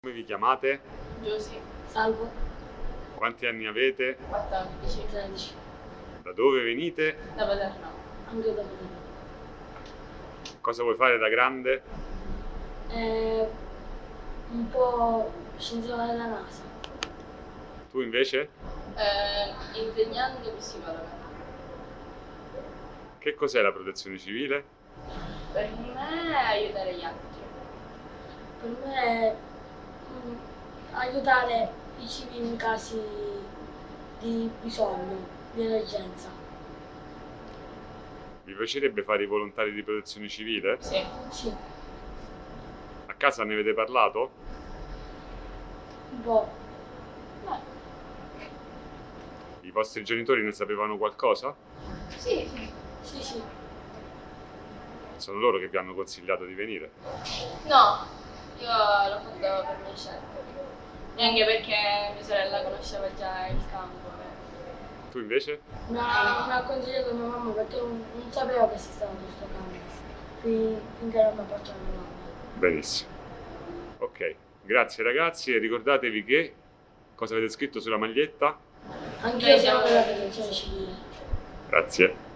Come vi chiamate? Giusy, Salvo. Quanti anni avete? 14, 13. Da dove venite? da Paterno. Anche da vedere. Cosa vuoi fare da grande? Eh, un po' scienziato della NASA. Tu invece? Eh, insegnante psicologo. Che cos'è la protezione civile? Per me aiutare gli altri. Per me è aiutare i civili in casi di bisogno, di emergenza. Vi piacerebbe fare i volontari di protezione civile? Sì. Sì, A casa ne avete parlato? un po'. Eh, I vostri genitori ne sapevano qualcosa? Sì, sì. Sì, sì. Sono loro che vi hanno consigliato di venire. No, io l'ho fatto per mia scelta. E anche perché mia sorella conosceva già il campo. Tu invece? Ha, mi ha consigliato mia mamma perché non, non sapevo che esisteva questo campo. Fin- Finché non mi ha portato mia mamma. Benissimo. Ok, grazie ragazzi e ricordatevi che cosa avete scritto sulla maglietta? Anche io siamo siamo della protezione civile. Grazie.